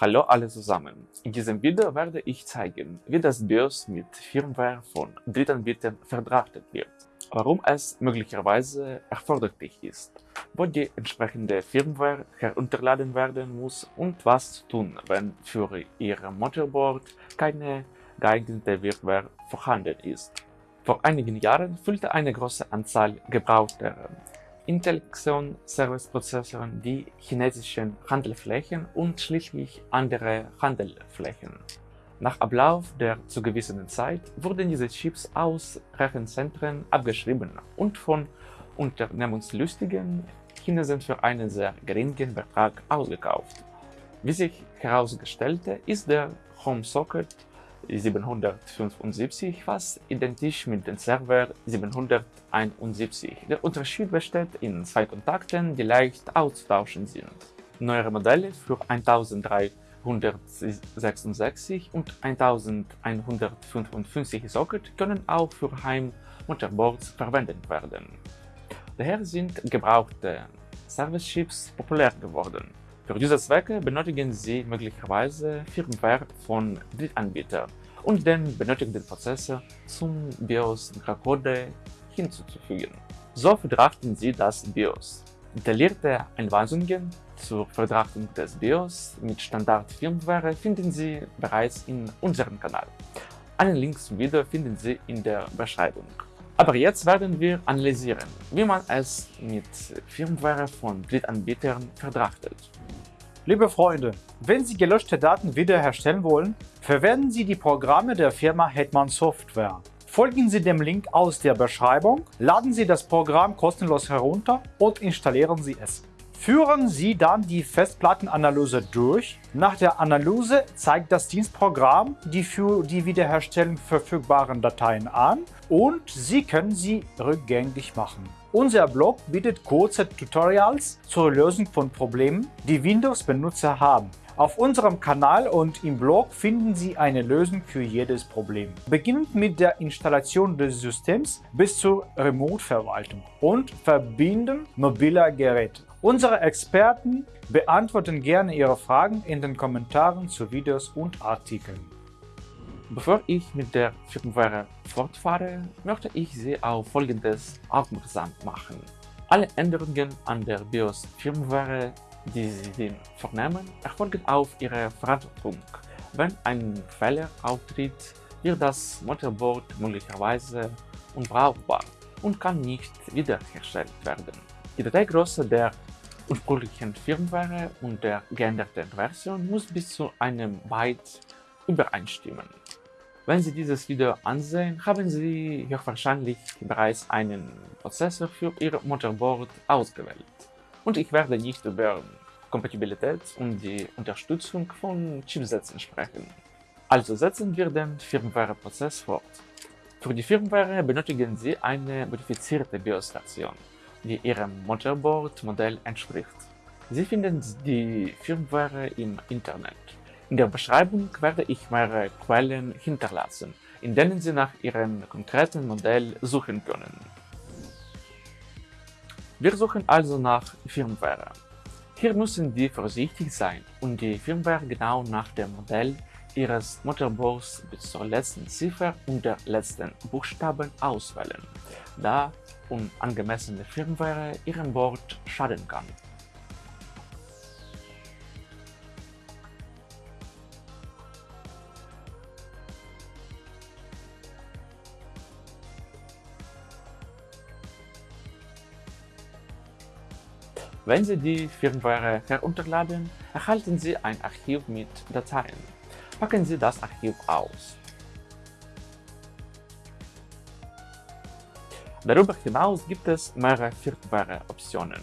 Hallo alle zusammen! In diesem Video werde ich zeigen, wie das BIOS mit Firmware von Drittanbietern verdrahtet wird, warum es möglicherweise erforderlich ist, wo die entsprechende Firmware herunterladen werden muss und was zu tun, wenn für Ihr Motherboard keine geeignete Firmware vorhanden ist. Vor einigen Jahren füllte eine große Anzahl gebrauchter Intel Xeon Service Prozessoren die chinesischen Handelflächen und schließlich andere Handelflächen. Nach Ablauf der zugewissenen Zeit wurden diese Chips aus Rechenzentren abgeschrieben und von unternehmenslustigen Chinesen für einen sehr geringen Betrag ausgekauft. Wie sich herausgestellte, ist der Home Socket 775 fast identisch mit dem Server 771. Der Unterschied besteht in zwei Kontakten, die leicht auszutauschen sind. Neuere Modelle für 1366 und 1155 Socket können auch für Heim-Motherboards verwendet werden. Daher sind gebrauchte Service-Chips populär geworden. Für diese Zwecke benötigen Sie möglicherweise Firmware von Drittanbietern und den benötigten Prozessor zum BIOS-Code hinzuzufügen. So verdrachten Sie das BIOS. Detaillierte Anweisungen zur Verdrahtung des BIOS mit Standard-Firmware finden Sie bereits in unserem Kanal. Einen Link zum Video finden Sie in der Beschreibung. Aber jetzt werden wir analysieren, wie man es mit Firmware von Drittanbietern verdrachtet. Liebe Freunde, wenn Sie gelöschte Daten wiederherstellen wollen, verwenden Sie die Programme der Firma Hetman Software. Folgen Sie dem Link aus der Beschreibung, laden Sie das Programm kostenlos herunter und installieren Sie es. Führen Sie dann die Festplattenanalyse durch. Nach der Analyse zeigt das Dienstprogramm die für die Wiederherstellung verfügbaren Dateien an und Sie können sie rückgängig machen. Unser Blog bietet kurze Tutorials zur Lösung von Problemen, die Windows-Benutzer haben. Auf unserem Kanal und im Blog finden Sie eine Lösung für jedes Problem. Beginnend mit der Installation des Systems bis zur Remote-Verwaltung und Verbinden mobiler Geräte. Unsere Experten beantworten gerne Ihre Fragen in den Kommentaren zu Videos und Artikeln. Bevor ich mit der Firmware fortfahre, möchte ich Sie auf Folgendes aufmerksam machen. Alle Änderungen an der BIOS-Firmware die Sie vornehmen, erfolgen auf Ihre Verantwortung. Wenn ein Fehler auftritt, wird das Motherboard möglicherweise unbrauchbar und kann nicht wiederhergestellt werden. Die Dateigröße der ursprünglichen Firmware und der geänderten Version muss bis zu einem Byte übereinstimmen. Wenn Sie dieses Video ansehen, haben Sie höchstwahrscheinlich bereits einen Prozessor für Ihr Motherboard ausgewählt und ich werde nicht über Kompatibilität und die Unterstützung von Chipsätzen sprechen. Also setzen wir den Firmware-Prozess fort. Für die Firmware benötigen Sie eine modifizierte BIOS-Version, die Ihrem Motherboard-Modell entspricht. Sie finden die Firmware im Internet. In der Beschreibung werde ich mehrere Quellen hinterlassen, in denen Sie nach Ihrem konkreten Modell suchen können. Wir suchen also nach Firmware. Hier müssen Sie vorsichtig sein und die Firmware genau nach dem Modell Ihres Motherboards bis zur letzten Ziffer und der letzten Buchstaben auswählen, da unangemessene Firmware Ihrem Board schaden kann. Wenn Sie die Firmware herunterladen, erhalten Sie ein Archiv mit Dateien. Packen Sie das Archiv aus. Darüber hinaus gibt es mehrere Firmware-Optionen,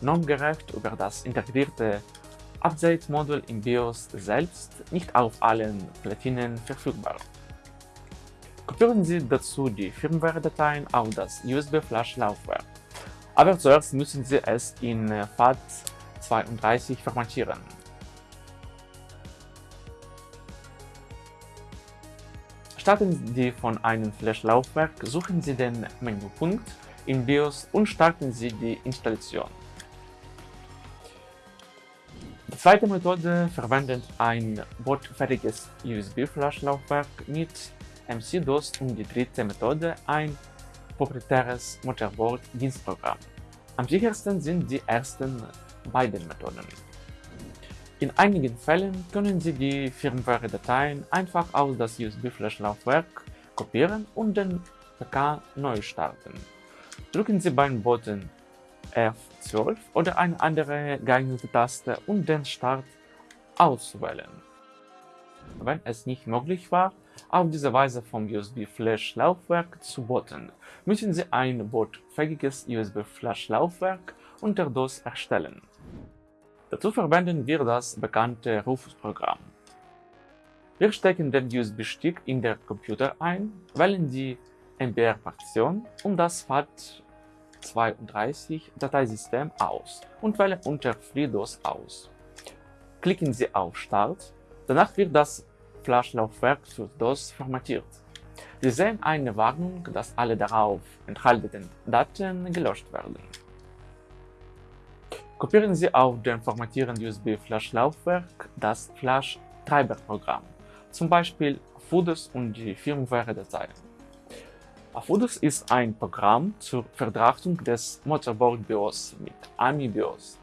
normgerecht über das integrierte Update-Modul im BIOS selbst nicht auf allen Platinen verfügbar. Kopieren Sie dazu die Firmware-Dateien auf das USB-Flash-Laufwerk. Aber zuerst müssen Sie es in äh, FAT32 formatieren. Starten Sie von einem Flash-Laufwerk, suchen Sie den Menüpunkt in BIOS und starten Sie die Installation. Das Zweite Methode verwendet ein bootfertiges USB-Flash-Laufwerk mit MC-DOS und die dritte Methode ein proprietäres Motherboard-Dienstprogramm. Am sichersten sind die ersten beiden Methoden. In einigen Fällen können Sie die Firmware-Dateien einfach aus das USB-Flash-Laufwerk kopieren und den PK neu starten. Drücken Sie beim Button F12 oder eine andere geeignete Taste, um den Start auszuwählen. Wenn es nicht möglich war, auf diese Weise vom USB-Flash-Laufwerk zu booten, müssen Sie ein bootfähiges USB-Flash-Laufwerk unter DOS erstellen. Dazu verwenden wir das bekannte Rufus-Programm. Wir stecken den USB-Stick in den Computer ein, wählen die MBR-Partition und das FAT32-Dateisystem aus und wählen unter FreeDOS aus. Klicken Sie auf Start, danach wird das Flash-Laufwerk für DOS formatiert. Sie sehen eine Warnung, dass alle darauf enthaltenen Daten gelöscht werden. Kopieren Sie auf dem formatierenden USB-Flash-Laufwerk das Flash-Treiber-Programm, zum Beispiel FUDOS und die Firmware-Dateien. FUDOS ist ein Programm zur Verdrahtung des Motherboard-BIOS mit AMI-BIOS.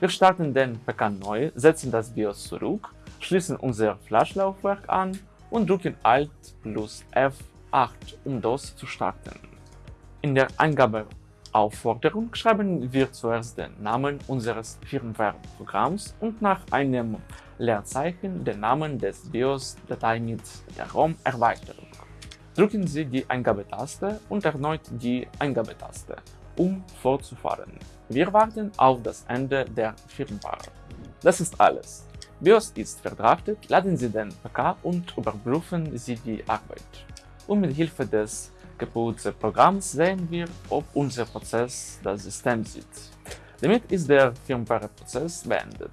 Wir starten den PK neu, setzen das BIOS zurück, schließen unser Flash-Laufwerk an und drücken Alt plus F8, um DOS zu starten. In der Eingabeaufforderung schreiben wir zuerst den Namen unseres Firmware-Programms und nach einem Leerzeichen den Namen des BIOS-Datei mit der ROM-Erweiterung. Drücken Sie die Eingabetaste und erneut die Eingabetaste, um fortzufahren. Wir warten auf das Ende der Firmware. Das ist alles. BIOS ist verdrahtet, laden Sie den PK und überprüfen Sie die Arbeit. Und mit Hilfe des geputzten Programms sehen wir, ob unser Prozess das System sieht. Damit ist der Firmware-Prozess beendet.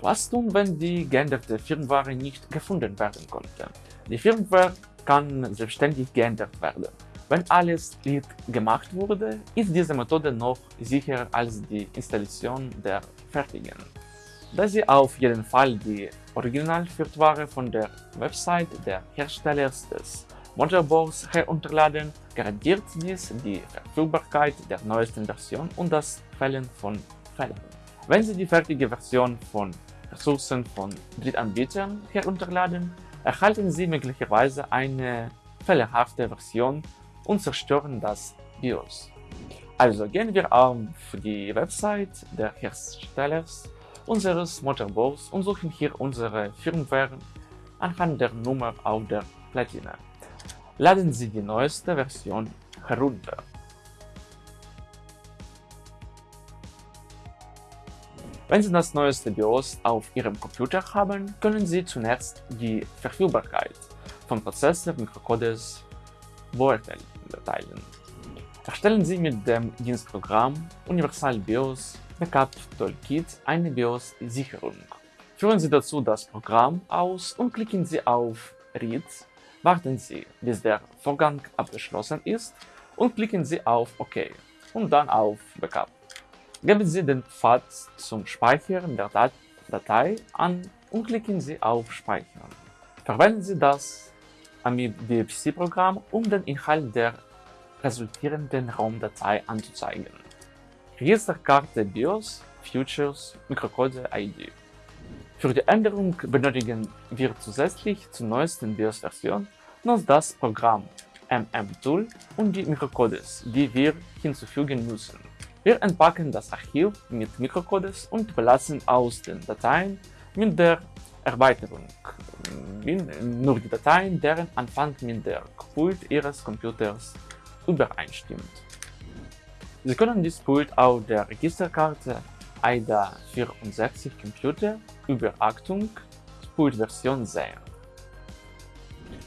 Was tun, wenn die geänderte Firmware nicht gefunden werden konnte? Die Firmware kann selbstständig geändert werden. Wenn alles Lied gemacht wurde, ist diese Methode noch sicherer als die Installation der fertigen. Da Sie auf jeden Fall die Originalfirmware von der Website der Herstellers des Motherboards herunterladen, garantiert dies die Verfügbarkeit der neuesten Version und das Fällen von Fehlern. Wenn Sie die fertige Version von Ressourcen von Drittanbietern herunterladen, erhalten Sie möglicherweise eine fehlerhafte Version und zerstören das BIOS. Also gehen wir auf die Website der Herstellers unseres Motherboards und suchen hier unsere Firmware anhand der Nummer auf der Platine. Laden Sie die neueste Version herunter. Wenn Sie das neueste BIOS auf Ihrem Computer haben, können Sie zunächst die Verfügbarkeit von Prozessor, Mikrocodes beurteilen. Erstellen Sie mit dem Dienstprogramm Universal BIOS Backup Toolkit eine BIOS-Sicherung. Führen Sie dazu das Programm aus und klicken Sie auf Read, warten Sie, bis der Vorgang abgeschlossen ist und klicken Sie auf OK und dann auf Backup. Geben Sie den Pfad zum Speichern der Dat Datei an und klicken Sie auf Speichern. Verwenden Sie das AMI-BFC-Programm, um den Inhalt der resultierenden ROM-Datei anzuzeigen. Registerkarte BIOS, Futures, Mikrocode ID. Für die Änderung benötigen wir zusätzlich zur neuesten BIOS-Version noch das Programm MM-Tool und die Mikrocodes, die wir hinzufügen müssen. Wir entpacken das Archiv mit Mikrocodes und belassen aus den Dateien mit der Erweiterung nur die Dateien, deren Anfang mit der Pult Ihres Computers übereinstimmt. Sie können dies Pult auf der Registerkarte AIDA 64 Computer über Achtung Pult-Version sehen.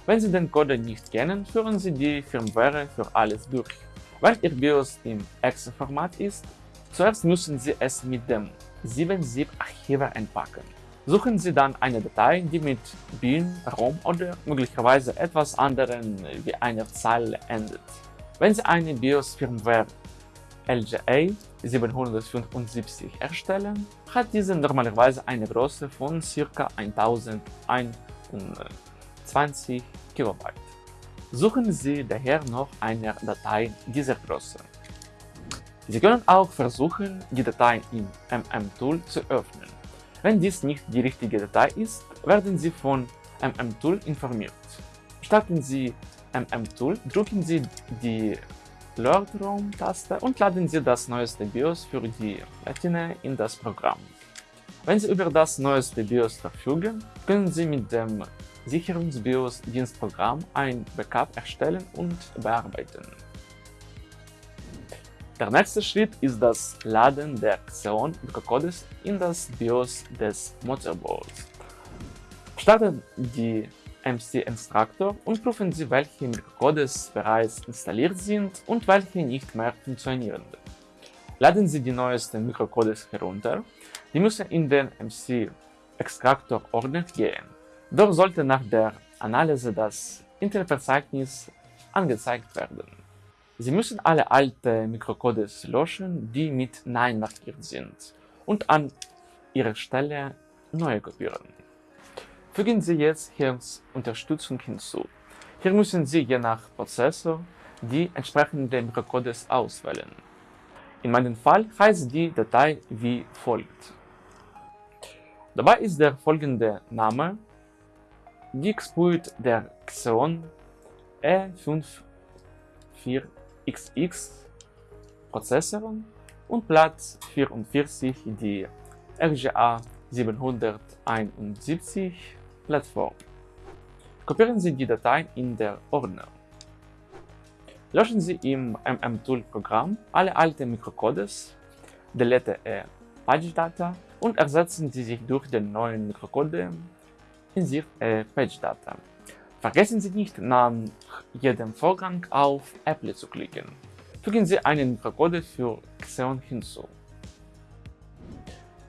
Wenn Sie den Code nicht kennen, führen Sie die Firmware für alles durch. Weil Ihr BIOS im EXE-Format ist, zuerst müssen Sie es mit dem 7-Zip-Archiver entpacken. Suchen Sie dann eine Datei, die mit bin, rom oder möglicherweise etwas anderem wie einer Zahl endet. Wenn Sie eine BIOS-Firmware LGA 775 erstellen, hat diese normalerweise eine Größe von ca. 1021 KB. Suchen Sie daher noch eine Datei dieser Größe. Sie können auch versuchen, die Datei im MM-Tool zu öffnen. Wenn dies nicht die richtige Datei ist, werden Sie von MM-Tool informiert. Starten Sie MM-Tool, drücken Sie die Load-ROM-Taste und laden Sie das neueste BIOS für die Platine in das Programm. Wenn Sie über das neueste BIOS verfügen, können Sie mit dem Sicherungs-BIOS-Dienstprogramm ein Backup erstellen und bearbeiten. Der nächste Schritt ist das Laden der Xeon Mikrocodes in das BIOS des Motherboards. Starten die MC-Instruktor und prüfen Sie, welche Mikrocodes bereits installiert sind und welche nicht mehr funktionieren. Laden Sie die neuesten Mikrocodes herunter. Die müssen in den MC-Extraktor-Ordner gehen. Dort sollte nach der Analyse das Intel-Verzeichnis angezeigt werden. Sie müssen alle alten Mikrocodes löschen, die mit Nein markiert sind, und an ihrer Stelle neue kopieren. Fügen Sie jetzt hier Unterstützung hinzu. Hier müssen Sie je nach Prozessor die entsprechenden Mikrocodes auswählen. In meinem Fall heißt die Datei wie folgt. Dabei ist der folgende Name Geeksploit der Xeon E54XX Prozessor und Platz 44 die RGA 771 Plattform. Kopieren Sie die Datei in der Ordner. Löschen Sie im MM-Tool-Programm alle alten Mikrocodes, delete e PageData und ersetzen Sie sich durch den neuen Mikrocode in e PageData. Vergessen Sie nicht, nach jedem Vorgang auf Apply zu klicken. Fügen Sie einen Mikrocode für Xeon hinzu.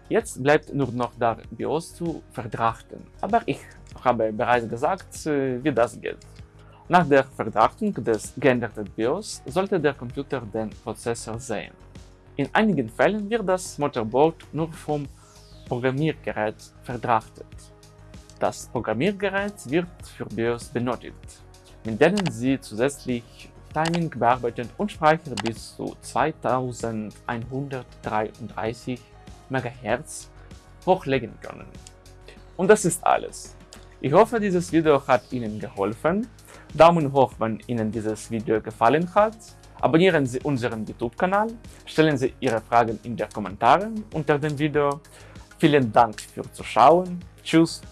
Jetzt bleibt nur noch das BIOS zu verdrachten, aber ich habe bereits gesagt, äh, wie das geht. Nach der Verdrachtung des geänderten BIOS sollte der Computer den Prozessor sehen. In einigen Fällen wird das Motherboard nur vom Programmiergerät verdrachtet. Das Programmiergerät wird für BIOS benötigt, mit denen Sie zusätzlich Timing bearbeiten und Speicher bis zu 2133 MHz hochlegen können. Und das ist alles. Ich hoffe, dieses Video hat Ihnen geholfen. Daumen hoch, wenn Ihnen dieses Video gefallen hat. Abonnieren Sie unseren YouTube-Kanal, stellen Sie Ihre Fragen in den Kommentaren unter dem Video. Vielen Dank fürs Zuschauen. Tschüss